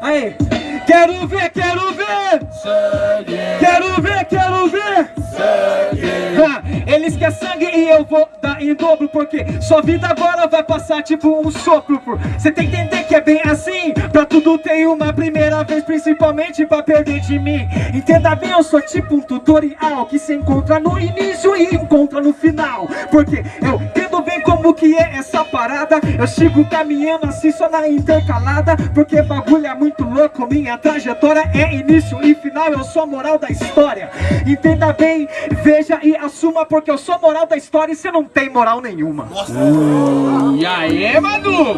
Aí, quero ver, quero ver. Sangue, Quero ver, quero ver. Sangue Ha, Eles querem sangue e eu vou dar em dobro Porque sua vida agora vai passar tipo um sopro Você tem que entender que é bem assim. Pra tudo tem uma primeira vez Principalmente pra perder de mim. Entenda bem, eu sou tipo um tutorial Que se encontra no início e encontra no final. Porque eu bem como que é essa parada Eu sigo caminhando assim só na intercalada Porque bagulho é muito louco Minha trajetória é início e final Eu sou a moral da história Entenda bem, veja e assuma Porque eu sou a moral da história e você não tem moral nenhuma E aí, Madu?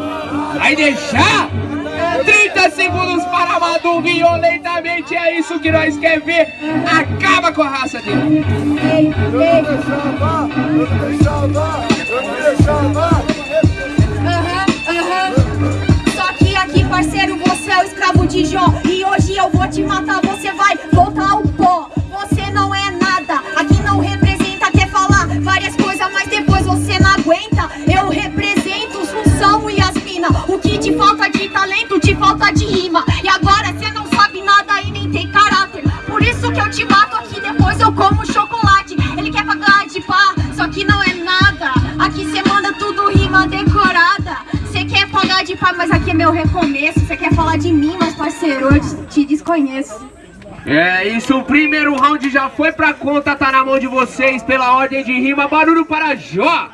Vai deixar? 30 segundos para Madu violentamente, é isso que nós quer ver. Acaba com a raça dele. Só que aqui, parceiro, você é o escravo de Jó. E hoje eu vou te matar, você vai voltar ao pó. Você não é nada, aqui não representa. Quer falar várias coisas, mas depois você não aguenta. Eu represento Sunção e Yasmina. O que te falta de talento, te falta de rima. E agora você não sabe nada e nem tem caráter. Por isso que eu te mato aqui, depois eu como chocolate. Ele quer pagar de pá, só que não é meu recomeço. Você quer falar de mim, mas parceiro, eu te- desconheço. É isso, o primeiro round já foi pra conta, tá na mão de vocês pela ordem de rima. Barulho para Jó.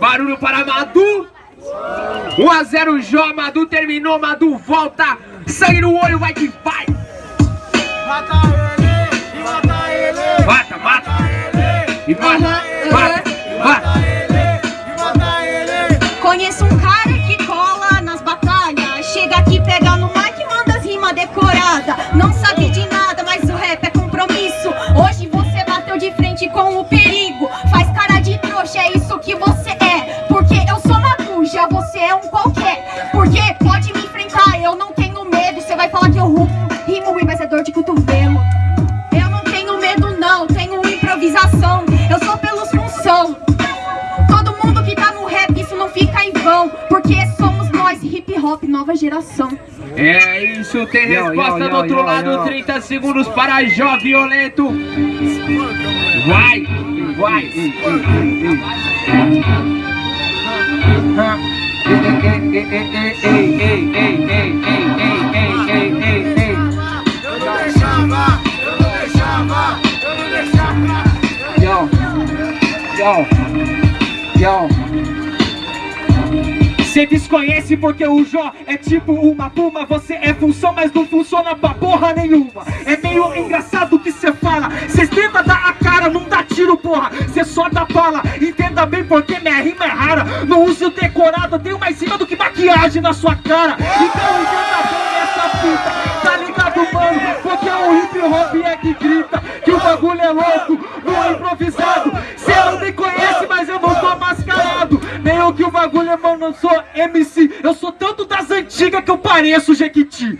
Barulho para Madu. 1 a 0 Jó, Madu terminou, Madu volta. Sangue no olho, vai que vai. Mata ele, e mata ele Mata, mata. E mata, mata, mata. ele, e mata ele Conheço um cara que você é um qualquer. Porque pode me enfrentar, eu não tenho medo. Você vai falar que eu rimo, rimo ruim, mas é dor de cotovelo. Eu não tenho medo, não, tenho improvisação. Eu sou pelos função. Todo mundo que tá no rap, isso não fica em vão. Porque somos nós, hip hop, nova geração. É isso, tem Yo, resposta yo, do yo, outro yo, lado, yo. 30 segundos para Jó Violento. Vai, vai. Eu não deixava, eu não deixava, eu não deixava Yo, yo, yo. Cê desconhece porque o Jó é tipo uma puma Você é função, mas não funciona pra porra nenhuma É meio engraçado o que cê fala Cês tenta dar a cara, não bem porque minha rima é rara. Não use o decorado, tenho mais rima do que maquiagem na sua cara. Então entenda bem essa fita Tá ligado mano? Porque o hip hop é que grita Que o bagulho é louco, não é improvisado. Cê não me conhece, mas eu não tô mascarado. Nem o que o bagulho é, mano, eu sou MC Eu sou tanto das antigas que eu pareço Jequiti